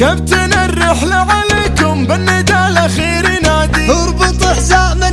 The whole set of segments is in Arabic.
كابتن الرحلة عليكم بالندى الأخير ينادي. اربط حزام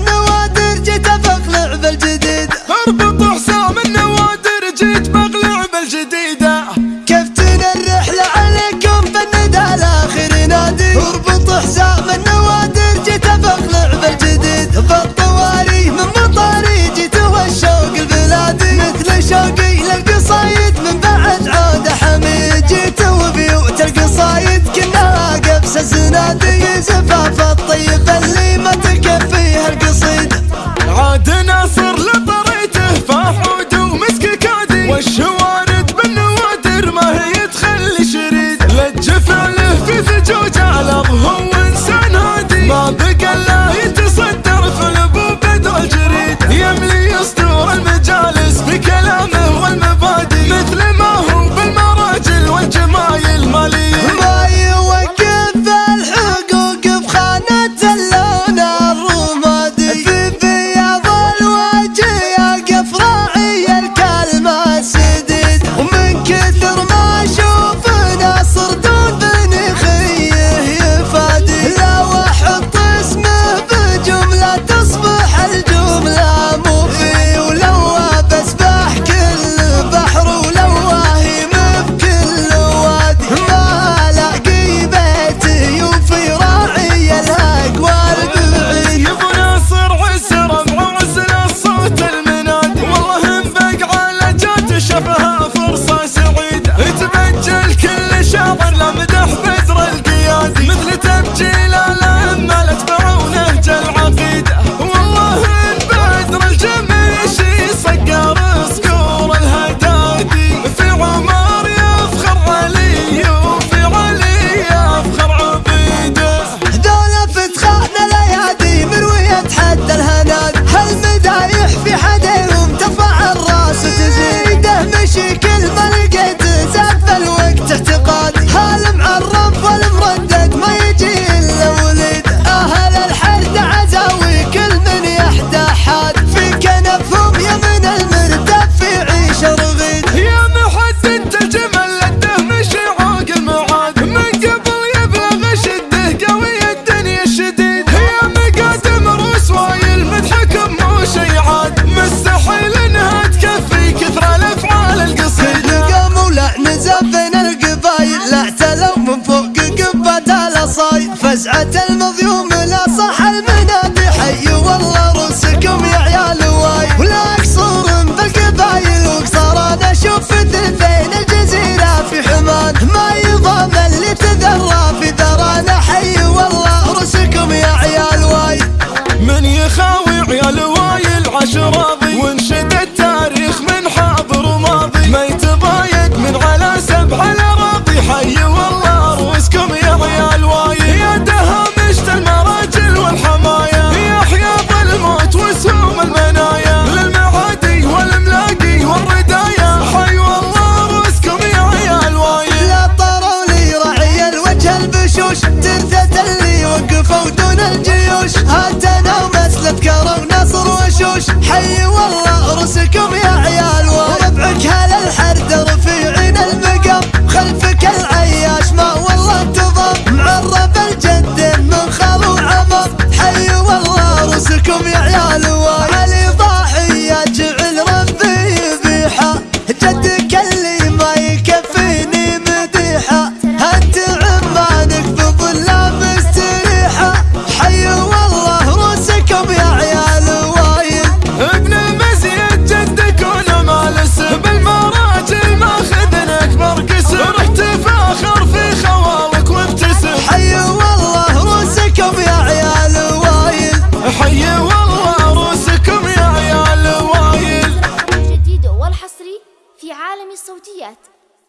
فزعة المظلوم لا صح.